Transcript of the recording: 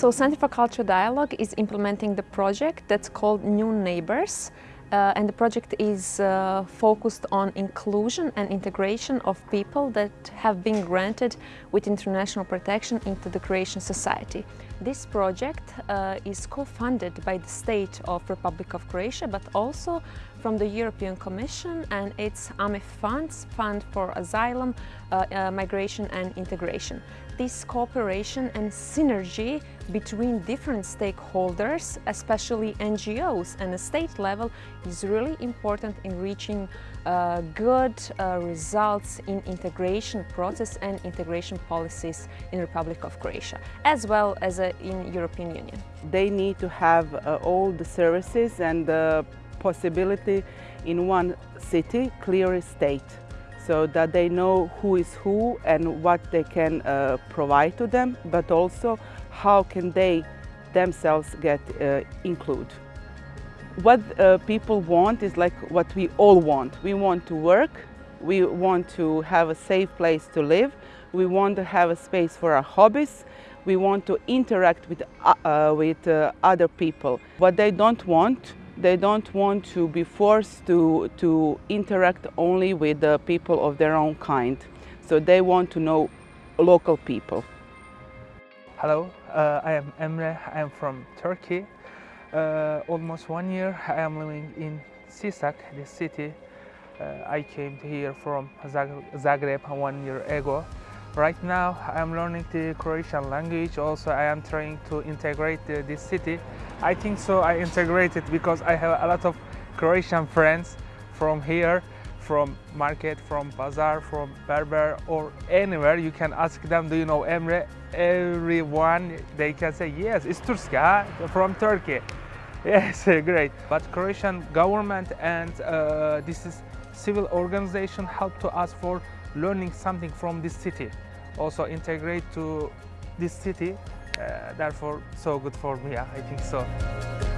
So Center for Cultural Dialogue is implementing the project that's called New Neighbors. Uh, and the project is uh, focused on inclusion and integration of people that have been granted with international protection into the Croatian society. This project uh, is co-funded by the state of Republic of Croatia but also from the European Commission and its AMIF funds, Fund for Asylum, uh, uh, Migration and Integration. This cooperation and synergy between different stakeholders, especially NGOs and the state level, is really important in reaching uh, good uh, results in integration process and integration policies in Republic of Croatia, as well as uh, in European Union. They need to have uh, all the services and the possibility in one city, clear state, so that they know who is who and what they can uh, provide to them, but also how can they themselves get uh, included. What uh, people want is like what we all want. We want to work, we want to have a safe place to live, we want to have a space for our hobbies, we want to interact with, uh, uh with uh, other people. What they don't want they don't want to be forced to, to interact only with the people of their own kind. So they want to know local people. Hello, uh, I am Emre. I am from Turkey. Uh, almost one year I am living in Sisak, the city. Uh, I came here from Zagreb one year ago. Right now I am learning the Croatian language. Also I am trying to integrate the, this city. I think so I integrated because I have a lot of Croatian friends from here, from market, from bazaar, from Berber or anywhere. You can ask them, do you know Emre? Everyone, they can say, yes, it's Turska from Turkey. Yes, great. But Croatian government and uh, this is civil organization help to us for learning something from this city. Also integrate to this city, uh, therefore so good for me, I think so.